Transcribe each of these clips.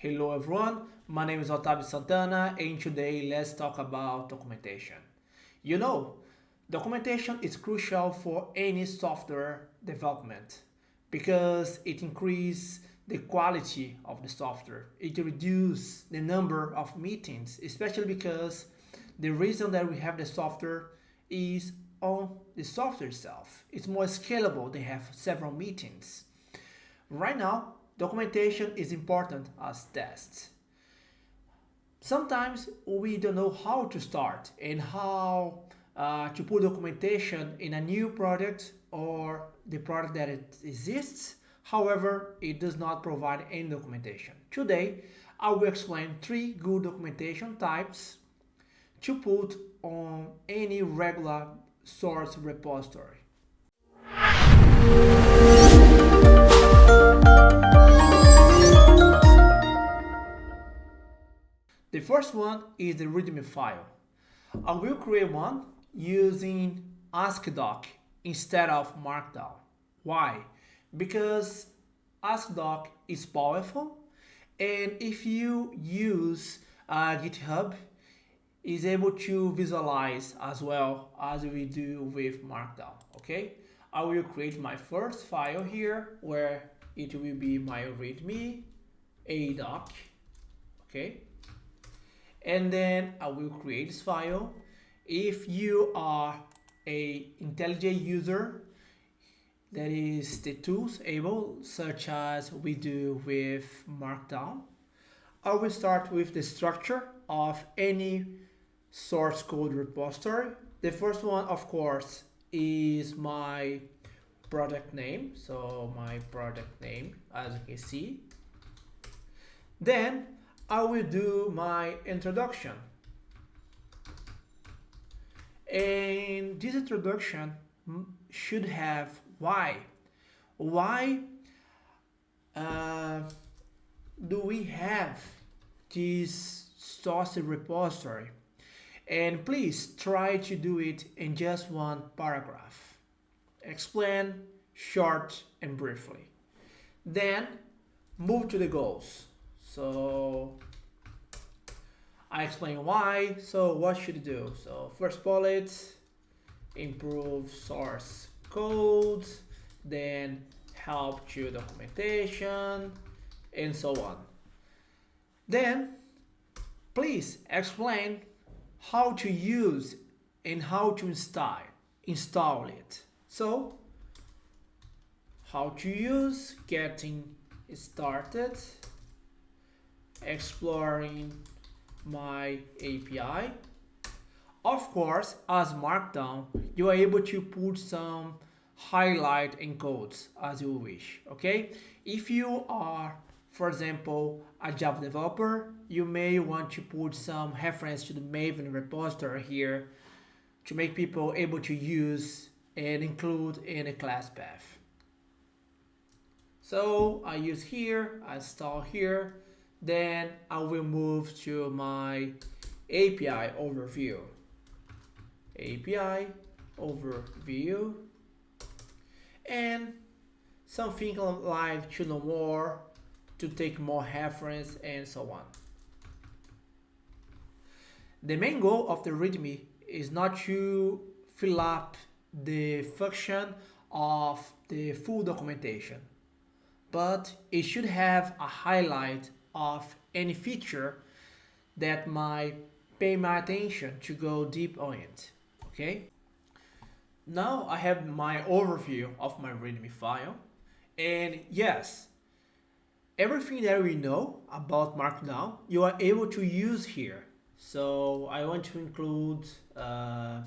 Hello everyone, my name is Otavio Santana and today let's talk about documentation. You know, documentation is crucial for any software development because it increases the quality of the software. It reduces the number of meetings, especially because the reason that we have the software is on the software itself. It's more scalable, they have several meetings. Right now, documentation is important as tests. Sometimes we don't know how to start and how uh, to put documentation in a new product or the product that exists. However, it does not provide any documentation. Today, I will explain three good documentation types to put on any regular source repository. The first one is the README file. I will create one using AsciiDoc instead of Markdown. Why? Because AsciiDoc is powerful and if you use uh, GitHub, is able to visualize as well as we do with Markdown, okay? I will create my first file here where it will be my readme a doc, okay? And then I will create this file. If you are a IntelliJ user, that is the tools able, such as we do with Markdown. I will start with the structure of any source code repository. The first one, of course, is my product name. So my product name, as you can see. Then I will do my introduction. And this introduction should have why. Why uh, do we have this source repository? And please try to do it in just one paragraph. Explain short and briefly. Then move to the goals. So I explain why. So what should do? So first bullet, improve source code, then help to documentation, and so on. Then please explain how to use and how to install install it. So how to use, getting started, exploring my API. Of course, as Markdown, you are able to put some highlight encodes as you wish, okay? If you are, for example, a Java developer, you may want to put some reference to the Maven repository here to make people able to use and include in a class path. So I use here, I install here, then I will move to my API overview. API overview and something like to know more, to take more reference and so on. The main goal of the README is not to fill up the function of the full documentation, but it should have a highlight of any feature that might pay my attention to go deep on it, okay? Now I have my overview of my README file, and yes, everything that we know about Markdown, you are able to use here. So I want to include uh,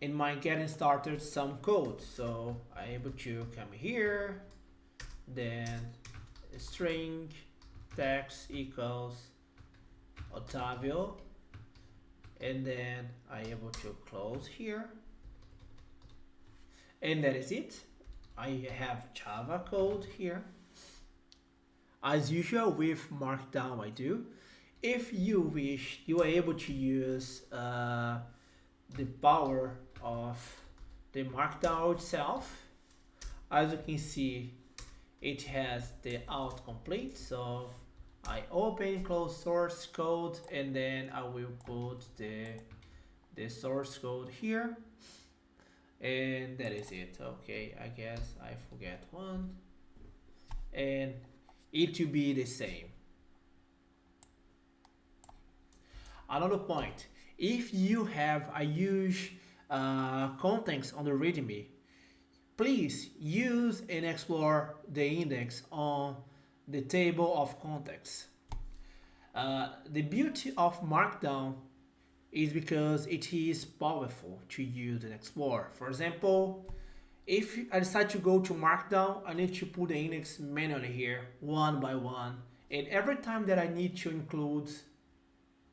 in my getting started some code. So I'm able to come here, then string text equals Otavio. And then I able to close here. And that is it. I have Java code here. As usual with markdown I do. If you wish you are able to use uh, the power of the markdown itself. As you can see it has the autocomplete so I open close source code and then I will put the the source code here. And that is it. Okay I guess I forget one. And it will be the same. Another point if you have a huge uh, contents on the readme please use and explore the index on the table of contents uh, the beauty of markdown is because it is powerful to use and explore. For example, if I decide to go to Markdown, I need to put the index manually here, one by one. And every time that I need to include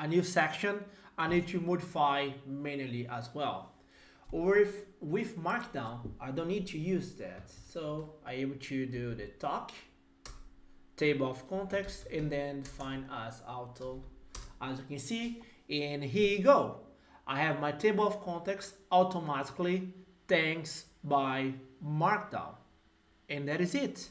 a new section, I need to modify manually as well. Or if with Markdown, I don't need to use that. So I'm able to do the talk, table of context, and then find as auto. As you can see, and here you go. I have my table of contents automatically thanks by Markdown. And that is it.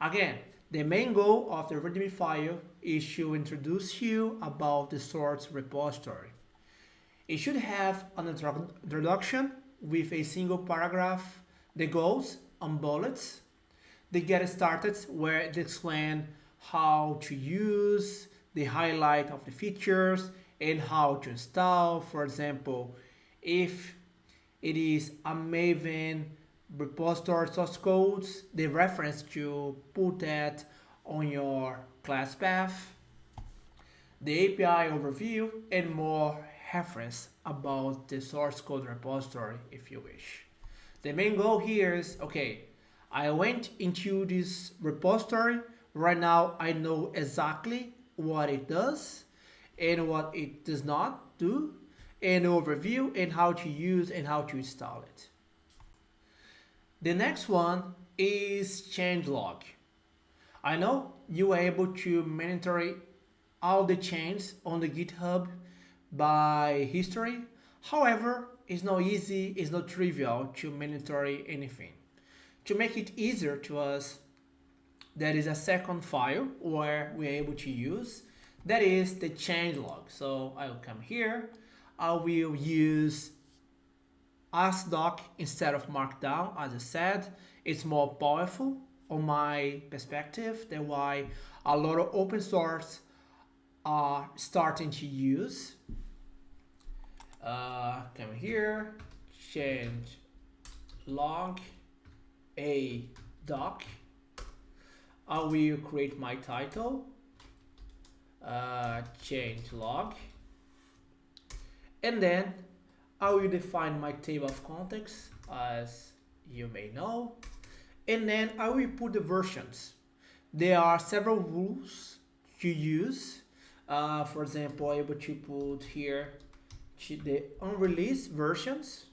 Again, the main goal of the README file is to introduce you about the source repository. It should have an introduction with a single paragraph, the goals and bullets, the get started where it explain how to use, the highlight of the features, and how to install. For example, if it is a Maven repository source codes, the reference to put that on your class path, the API overview, and more reference about the source code repository if you wish. The main goal here is, okay, I went into this repository, right now I know exactly what it does, and what it does not do, an overview and how to use and how to install it. The next one is changelog. I know you are able to monitor all the changes on the GitHub by history. However, it's not easy, it's not trivial to monitor anything. To make it easier to us, there is a second file where we're able to use that is the change log. So I will come here. I will use AsciiDoc instead of Markdown. As I said, it's more powerful on my perspective. That's why a lot of open source are starting to use. Uh, come here, change log a doc. I will create my title? Uh, change log. And then I will define my table of contents as you may know. And then I will put the versions. There are several rules to use. Uh, for example able to put here the unreleased versions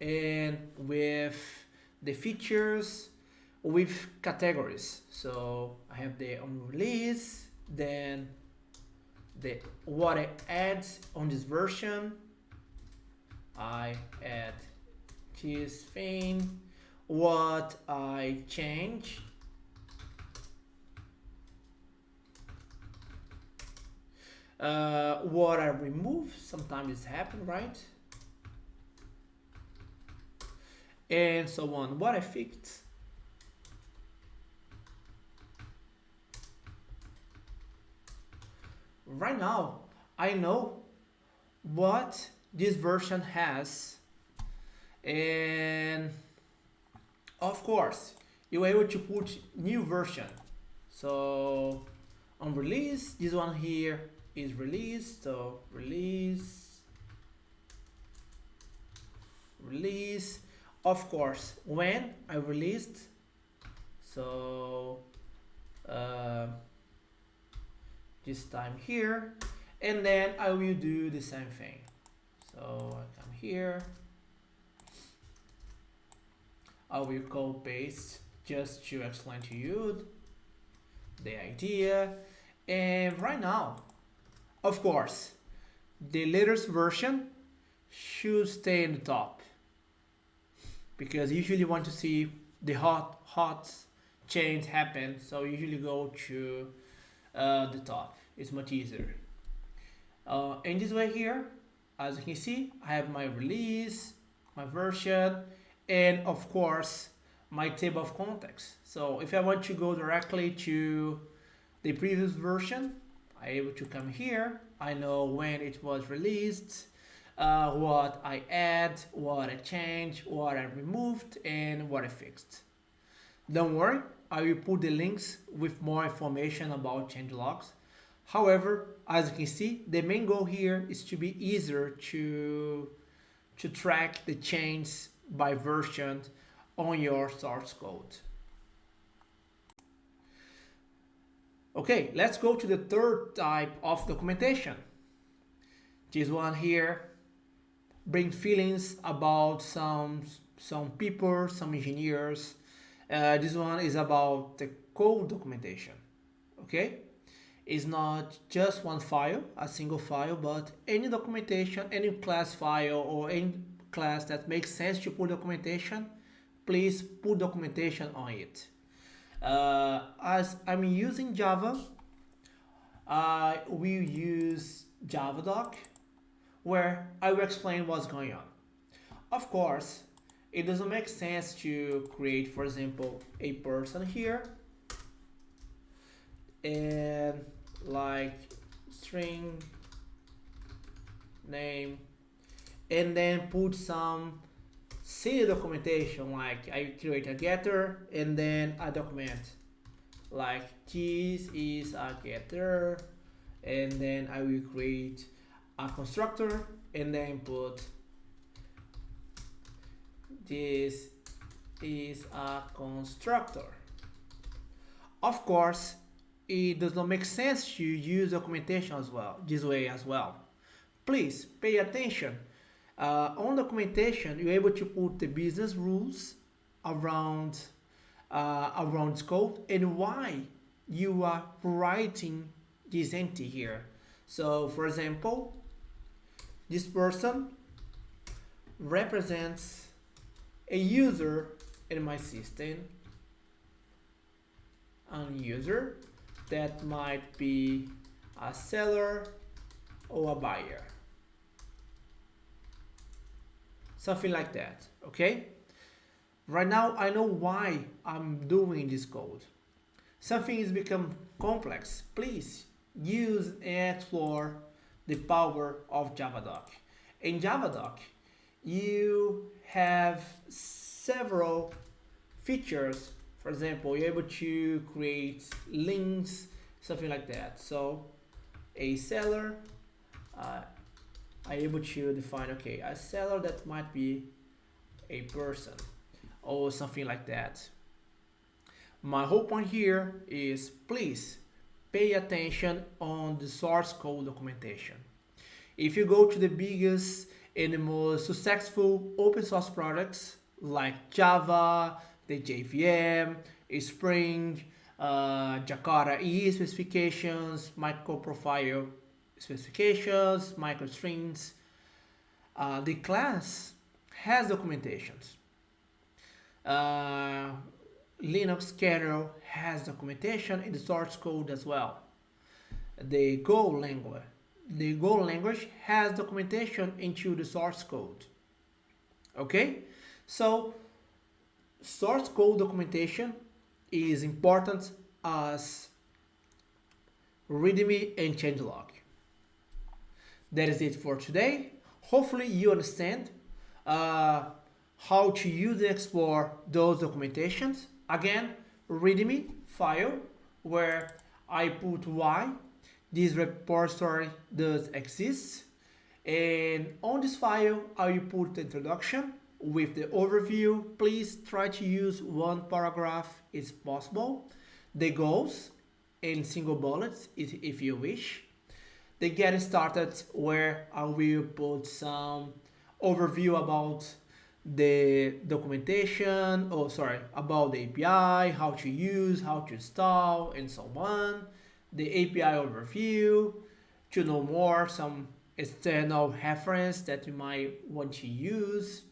and with the features with categories. So I have the on release, then the what I add on this version. I add this thing, what I change. Uh, what I remove, sometimes it's happen, right? And so on. What I fixed. Right now I know what this version has. And of course you're able to put new version. So on release this one here is released so release. Release of course when I released so uh, this time here and then I will do the same thing. So I come here. I will copy paste just to explain to you the idea. And right now of course the latest version should stay in the top because usually want to see the hot hot change happen. So usually go to uh, the top. It's much easier. Uh, in this way here, as you can see, I have my release, my version, and of course, my table of contents. So if I want to go directly to the previous version, I'm able to come here. I know when it was released, uh, what I add, what I change, what I removed, and what I fixed. Don't worry, I will put the links with more information about change logs. However, as you can see, the main goal here is to be easier to, to track the change by version on your source code. Okay, let's go to the third type of documentation. This one here brings feelings about some, some people, some engineers. Uh, this one is about the code documentation, okay? It's not just one file, a single file, but any documentation, any class file or any class that makes sense to put documentation, please put documentation on it. Uh, as I'm using Java, I will use Javadoc, where I will explain what's going on. Of course, it doesn't make sense to create, for example, a person here and like string name and then put some silly documentation like I create a getter and then a document like this is a getter and then I will create a constructor and then put this is a constructor. Of course it does not make sense to use documentation as well this way as well. Please pay attention. Uh, on documentation, you're able to put the business rules around uh, around code and why you are writing this entity here. So, for example, this person represents a user in my system, a user that might be a seller or a buyer. something like that, okay? Right now, I know why I'm doing this code. Something is become complex. Please use and explore the power of Javadoc. In Javadoc, you have several features. For example, you're able to create links, something like that. So a seller, uh, are able to define, okay, a seller that might be a person or something like that. My whole point here is please pay attention on the source code documentation. If you go to the biggest and the most successful open source products like Java, the JVM, Spring, uh, Jakarta EE specifications, microprofile specifications, MicroStream. Uh, the class has documentations. Uh, Linux kernel has documentation in the source code as well. The Go language, the Go language has documentation into the source code. Okay, so source code documentation is important as README and changelog that is it for today. Hopefully you understand uh, how to use and explore those documentations. Again, readme file where I put why this repository does exist. And on this file, I will put the introduction with the overview. Please try to use one paragraph if possible. The goals in single bullets if you wish the get started where I will put some overview about the documentation, oh sorry, about the API, how to use, how to install, and so on. The API overview, to know more, some external reference that you might want to use.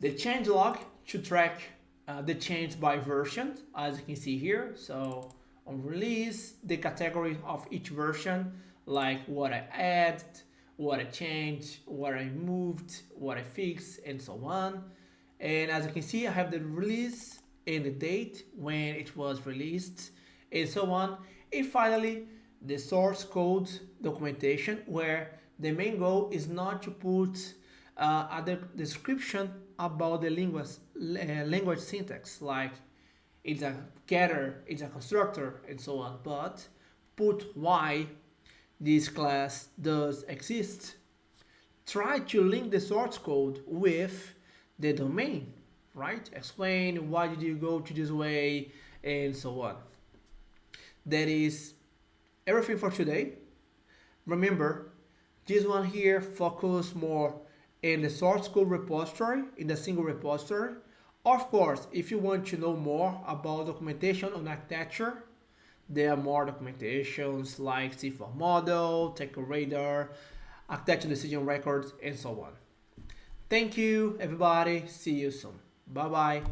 The changelog to track uh, the change by version, as you can see here. So on release, the category of each version, like what I added, what I changed, what I moved, what I fixed, and so on. And as you can see, I have the release and the date when it was released, and so on. And finally, the source code documentation, where the main goal is not to put uh, other description about the language, uh, language syntax, like it's a getter, it's a constructor, and so on, but put why this class does exist. Try to link the source code with the domain, right? Explain why did you go to this way, and so on. That is everything for today. Remember, this one here focus more in the source code repository, in the single repository. Of course, if you want to know more about documentation on architecture, there are more documentations like C4 model, TechRadar, architecture decision records, and so on. Thank you, everybody. See you soon. Bye-bye.